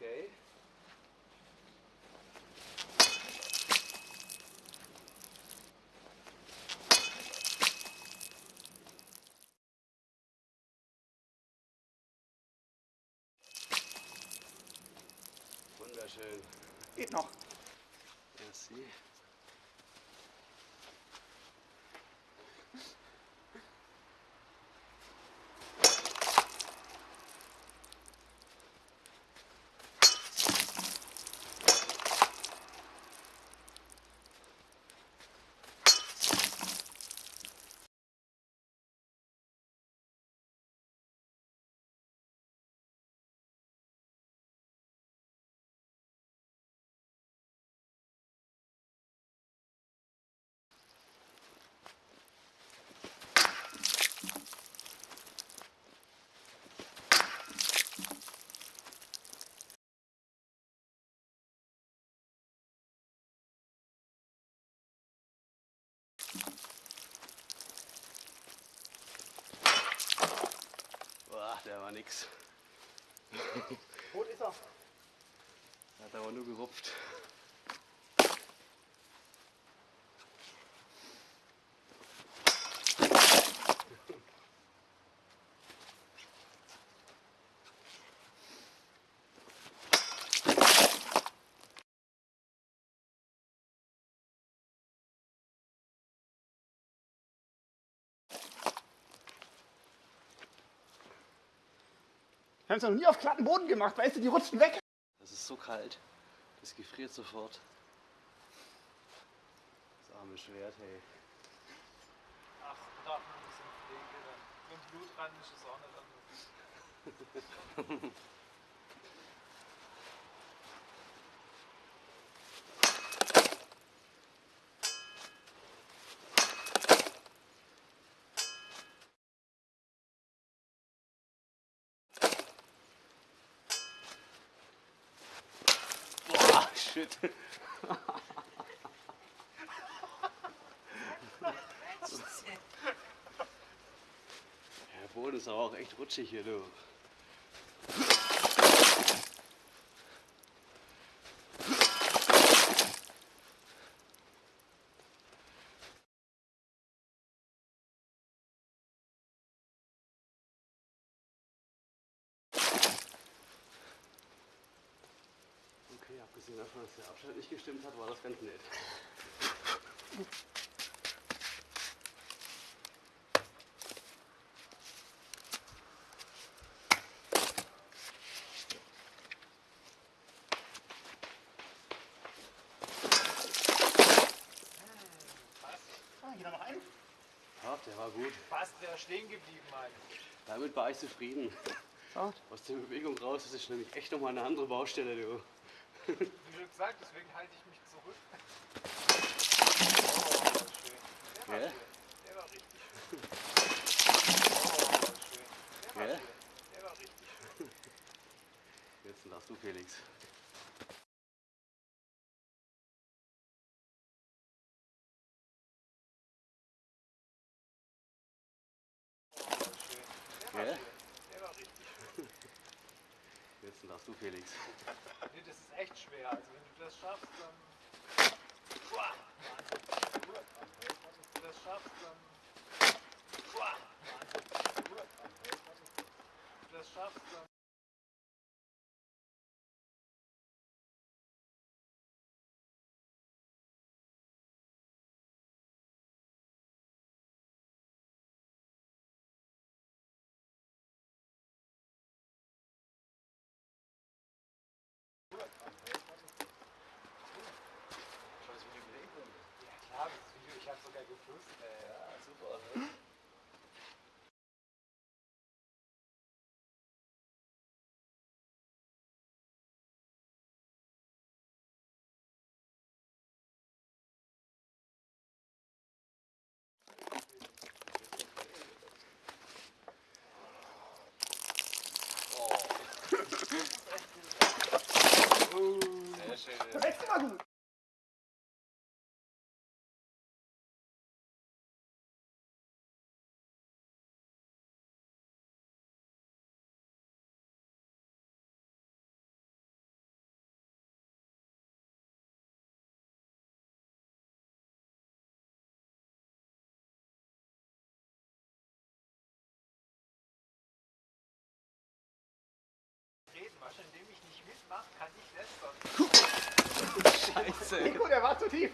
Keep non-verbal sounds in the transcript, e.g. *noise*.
Okay. Wunderschön. Geht noch. Merci. Boah, der war nix. Tot ist er. Hat aber nur gerupft. Wir haben es noch nie auf glatten Boden gemacht, weißt du, die rutschen weg. Das ist so kalt. Das gefriert sofort. Das arme Schwert, hey. Ach, darf man ein bisschen Pflege dann. So ein Blutrand ist es auch nicht anders. *laughs* Boah, shit. *laughs* Der Boden ist aber auch echt rutschig hier, du. Okay, abgesehen davon, dass der Abstand nicht gestimmt hat, war das ganz nett. Ah, hier noch einen. Ja, der war gut. Fast wäre stehen geblieben, Mann. Damit war ich zufrieden. Aus der Bewegung raus, das ist nämlich echt nochmal eine andere Baustelle, du. Wie schon gesagt, deswegen halte ich mich zurück. Oh, das ist schön. Der war Ja? schön. Der war richtig schön. Oh. Der war Ja? schön. Der war richtig schön. Jetzt darfst du, Felix. Oh, schön. Der war schön. Der war richtig schön. Jetzt darfst du, Felix. Nee, das ist echt schwer. Also wenn du das schaffst, dann. Wenn du das schaffst, dann. Du das schaffst, dann. Äh, super. Ne? Scheiße. Nico, der war zu tief.